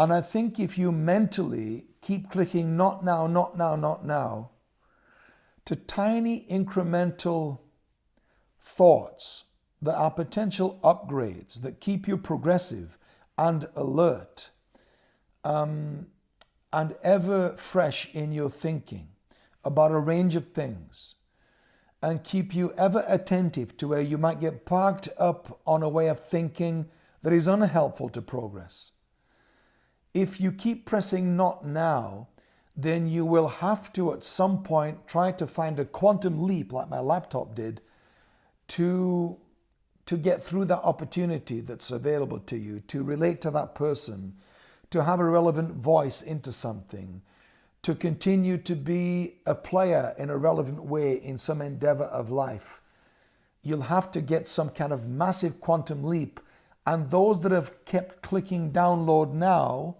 And I think if you mentally keep clicking not now, not now, not now, to tiny incremental thoughts that are potential upgrades that keep you progressive and alert um, and ever fresh in your thinking about a range of things and keep you ever attentive to where you might get parked up on a way of thinking that is unhelpful to progress. If you keep pressing not now, then you will have to at some point try to find a quantum leap like my laptop did to to get through that opportunity that's available to you, to relate to that person, to have a relevant voice into something, to continue to be a player in a relevant way in some endeavor of life. You'll have to get some kind of massive quantum leap, and those that have kept clicking download now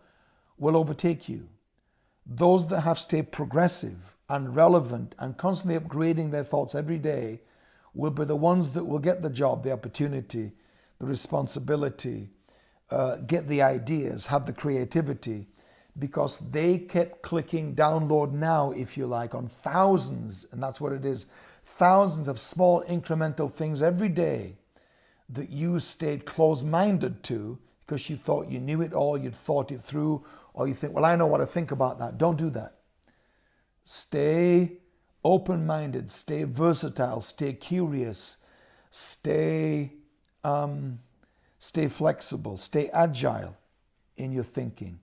will overtake you. Those that have stayed progressive and relevant and constantly upgrading their thoughts every day will be the ones that will get the job, the opportunity, the responsibility, uh, get the ideas, have the creativity, because they kept clicking download now, if you like, on thousands, and that's what it is thousands of small incremental things every day that you stayed close minded to because you thought you knew it all, you'd thought it through, or you think, well, I know what to think about that. Don't do that. Stay open minded, stay versatile, stay curious, stay, um, stay flexible, stay agile in your thinking.